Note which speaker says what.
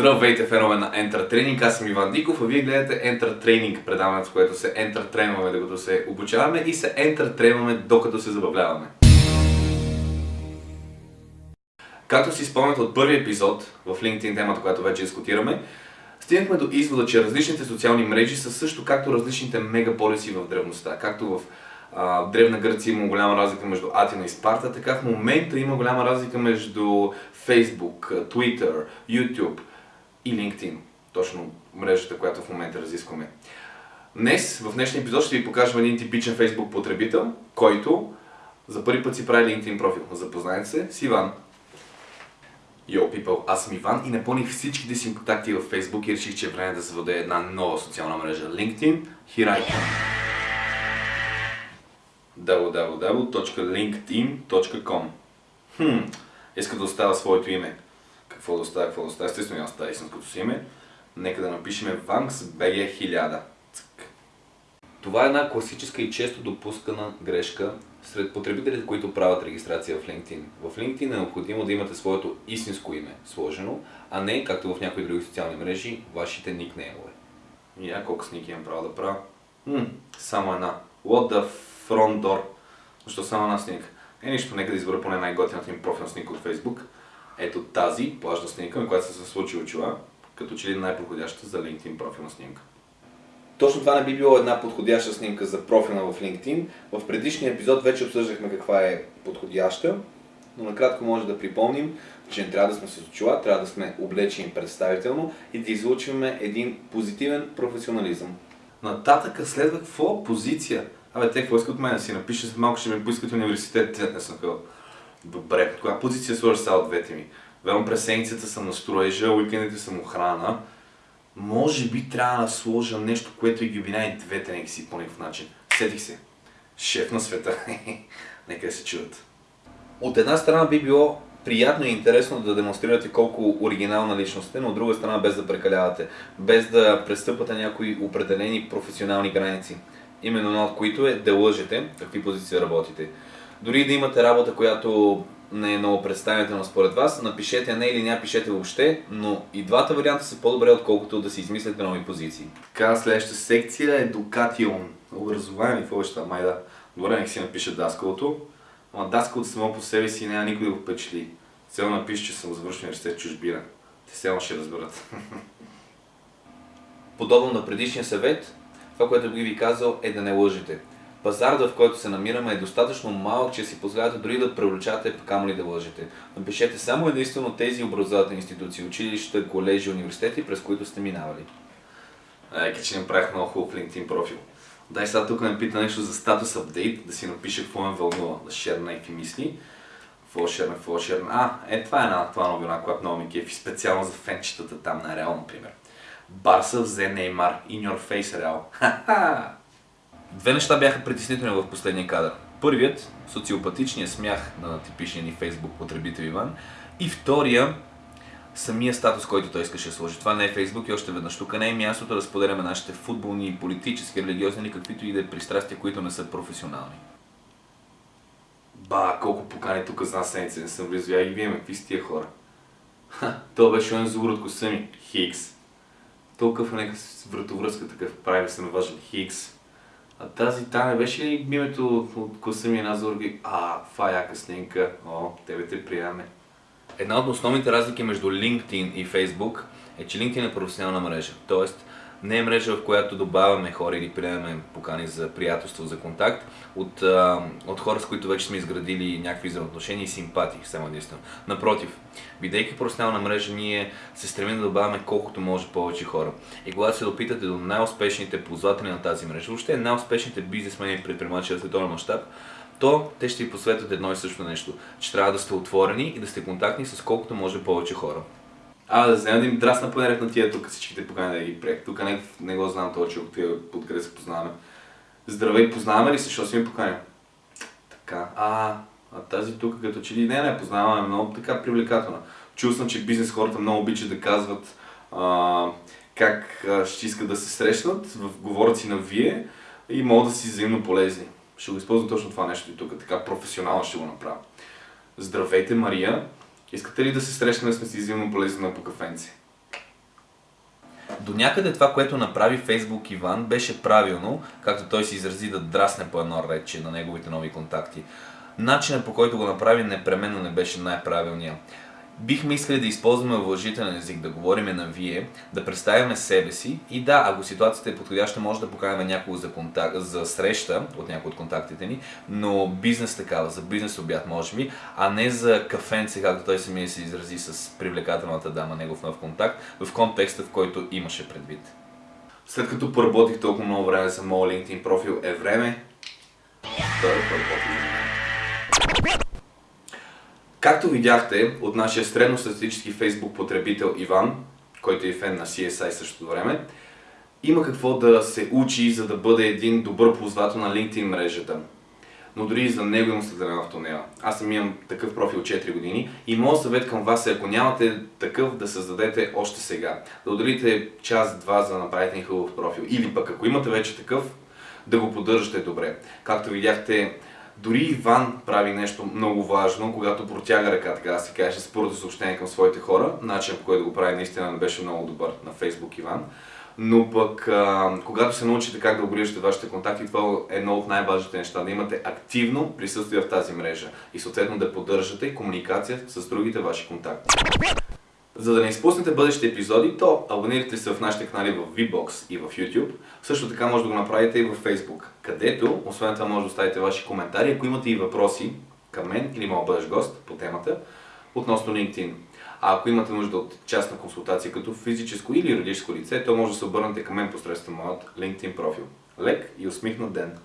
Speaker 1: Здравейте, фенове на Enter Training, аз съм Иван Диков, а вие гледате Enter Training, предаването, в което се Trainваме докато се обучаваме и се Trainваме докато се забавляваме. Както си спомняте от първи епизод в LinkedIn темата, която вече дискутираме, стигнахме до извода, че различните социални мрежи са също както различните мегаполиси в древността, както в Древна Гърция има голяма разлика между Атина и Спарта, така в момента има голяма разлика между Facebook, Twitter, YouTube и LinkedIn. Точно мрежата, която в момента разискваме. Днес, в днешния епизод ще ви покажем един типичен Facebook потребител, който за първи път си прави LinkedIn профил. Запознайте се с Иван. Йо, people, аз съм Иван и напълних всичките си контакти в Facebook и реших, че е време да въде една нова социална мрежа LinkedIn. Here I www.linkedin.com Хм, иска да оставя своето име. Какво да оставя, какво да оставя? Естествено, аз оставя истинското си име. Нека да напишем VANKS-BG1000. Това е една класическа и често допускана грешка сред потребителите, които правят регистрация в LinkedIn. В LinkedIn е необходимо да имате своето истинско име сложено, а не, както в някои други социални мрежи, вашите никнеймове. И я колко сники имам право да правя? Хм, само една. What the front door? Защо само една снимка? Е, нищо, нека да избера поне най-готината им профилна снимка от Facebook. Ето тази плажна снимка, на която се случи очила, като че ли най-подходяща за LinkedIn профилна снимка. Точно това не би било една подходяща снимка за профилна в LinkedIn. В предишния епизод вече обсъждахме каква е подходяща, но накратко може да припомним, че не трябва да сме с очила, трябва да сме облечени представително и да излучваме един позитивен професионализъм. Нататъка следва какво? Позиция. Абе, те какво искат от мен си напише, малко ще ми поискат университет, не съм хъл. Добре, коя позиция сложа сега от двете ми? Велно през седмицата съм на строежа, уикендите съм охрана. Може би трябва да сложа нещо, което и ги обвинява двете нека си по някакъв начин. Сетих се. Шеф на света. Нека се чуят. От една страна би било приятно и интересно да демонстрирате колко оригинална личност сте, но от друга страна без да прекалявате, без да престъпвате някои определени професионални граници. Именно една от които е да лъжете какви позиции работите. Дори да имате работа, която не е много представителна според вас, напишете не или не пишете въобще, но и двата варианта са по-добре, отколкото да си измислите нови позиции. Така, следващата секция е Education. Образование, какво ще май да. Добре, нека си напиша даскалото. Ама даскалото само по себе си няма никой да го впечатли. Цел напише, че съм завършил университет чужбина. Те само ще разберат. Подобно на предишния съвет, това, което би ви казал е да не лъжете. Пазарът, в който се намираме е достатъчно малък, че си позволявате дори да превлечате, камо ли да лъжете. Напишете само единствено тези образователни институции, училища, колежи, университети, през които сте минавали. Ека, че направих много хубав LinkedIn профил. Дай сега тук ме пита нещо за статус апдейт, да си напиша какво ме вълнува, да шерна някакви мисли. Какво шерна, какво шерна. А, е това е една това новина, която много ми кефи, специално за фенчетата там на Реал, например. Барса взе Неймар, in your face Реал. Ха-ха! Две неща бяха притеснителни в последния кадър. Първият, социопатичният смях на типичния ни фейсбук потребител Иван. И втория, самия статус, който той искаше да сложи. Това не е Фейсбук и още веднъж. Тук не е мястото да споделяме нашите футболни, политически, религиозни или каквито и да е пристрастия, които не са професионални. Ба, колко покани тук за нас седмица не съм влизал. Я ги виеме, какви са тия хора? Ха, то беше он зур от коса ми. Хикс. Толкова нека вратовръзка такъв прави се наважен Хикс. А тази Таня беше ли името от коса ми една зорги? А, това е яка снимка. О, тебе те приеме. Една от основните разлики между LinkedIn и Facebook е, че LinkedIn е професионална мрежа. Тоест, не е мрежа, в която добавяме хора или приемаме покани за приятелство, за контакт от, а, от хора, с които вече сме изградили някакви взаимоотношения и симпатии, само единствено. Напротив, бидейки професионална мрежа, ние се стремим да добавяме колкото може повече хора. И когато се допитате до най-успешните ползватели на тази мрежа, въобще най-успешните бизнесмени и предприемачи в световен мащаб, то те ще ви посветят едно и също нещо, че трябва да сте отворени и да сте контактни с колкото може повече хора. А, да взема да им драсна понеред на тия тук всичките покани да ги приех. Тук не, не го знам този човек, тия откъде се познаваме. Здравей, познаваме ли се, защото си ми поканя? Така, а, а тази тук като че ли не, не познаваме, много така привлекателна. Чул съм, че бизнес хората много обичат да казват а, как а, ще искат да се срещнат, в говорят си на вие и могат да си взаимно полезни. Ще го използвам точно това нещо и тук, така професионално ще го направя. Здравейте, Мария! Искате ли да се срещнем сме си взаимно полезни на по кафенци?
Speaker 2: До някъде това, което направи Фейсбук Иван, беше правилно, както той се изрази да драсне по едно рече на неговите нови контакти. Начинът по който го направи непременно не беше най-правилният. Бихме искали да използваме уважителен език, да говориме на вие, да представяме себе си и да, ако ситуацията е подходяща, може да поканим някого за, контакт, за среща от някои от контактите ни, но бизнес такава, за бизнес обяд може би, а не за кафенце, както той самия се изрази с привлекателната дама, негов нов контакт, в контекста, в който имаше предвид.
Speaker 1: След като поработих толкова много време за моят LinkedIn профил, е време да поработим. Както видяхте от нашия средностатистически Facebook потребител Иван, който е фен на CSI същото време, има какво да се учи, за да бъде един добър ползвател на LinkedIn мрежата. Но дори и за него има светлина в тунела. Аз съм имам такъв профил 4 години и моят съвет към вас е, ако нямате такъв, да създадете още сега. Да отделите час-два за да направите един хубав профил. Или пък ако имате вече такъв, да го поддържате добре. Както видяхте, дори Иван прави нещо много важно, когато протяга ръка, така да се каже, с първото съобщение към своите хора. Начин по който го прави наистина не беше много добър на Facebook Иван. Но пък, а, когато се научите как да обгрижате вашите контакти, това е едно от най-важните неща. Да имате активно присъствие в тази мрежа и съответно да поддържате комуникация с другите ваши контакти. За да не изпуснете бъдещите епизоди, то абонирайте се в нашите канали в VBOX и в YouTube. Също така може да го направите и в Facebook, където, освен това, може да оставите ваши коментари, ако имате и въпроси към мен или моят бъдещ гост по темата, относно LinkedIn. А ако имате нужда от частна консултация като физическо или юридическо лице, то може да се обърнете към мен посредством моят LinkedIn профил. Лек и усмихнат ден!